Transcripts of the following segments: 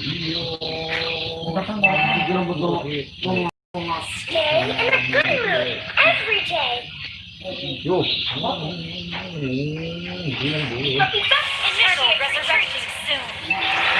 Stay in a good mood every day. Yo. Back initial resurrecting soon.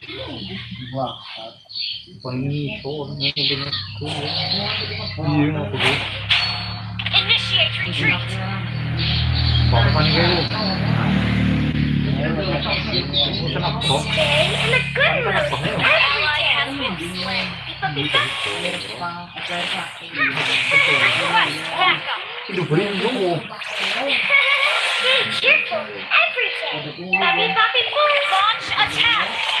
Wah, ini bener. Apa dia? Initiate retreat. Apa nih kayak lu? Senap kok. Stay in a good mood. Ally has been slain. But be back. Request backup. Itu berindu. Be cheerful every day. Baby, baby, boom. Launch attack.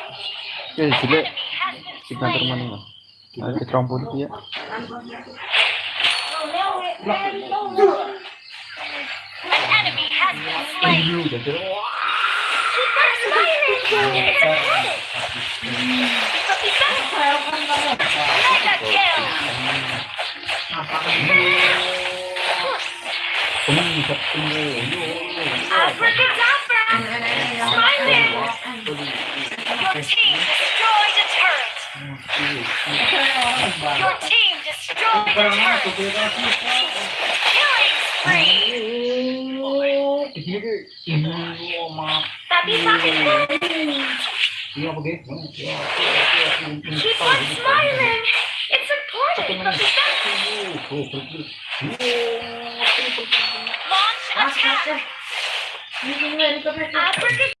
Ya jelek slain. mana mah. Ada ketrompol ya. An enemy has been slain. Ilu Your team destroyed a turret. Your team destroyed a turret. Killing spree. Papi pocket Keep on smiling. It's important. Launch attack. Abracadabra.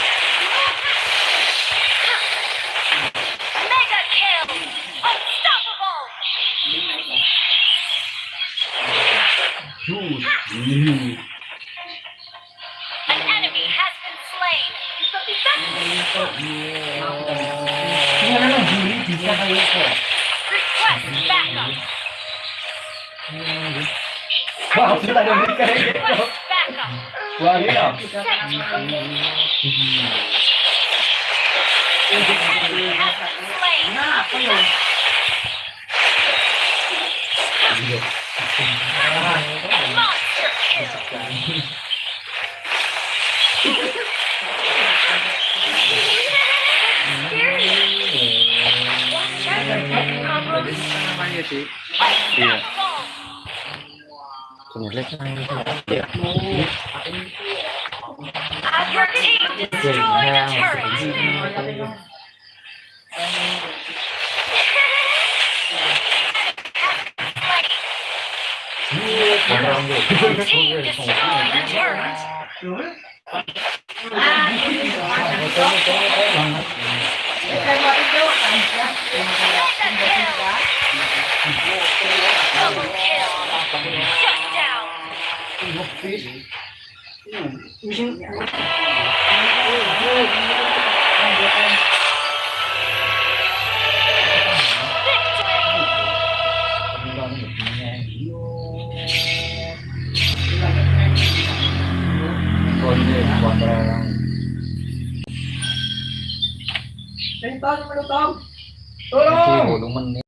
Wah, sudah ada gitu. Backup. Wah, iya. Has been slain. Monster kill. Infinity. Iya. Kemudian ya. Team destroy the turret. Ah, crazy. Yeah. Tolong. Tolong. Tolong.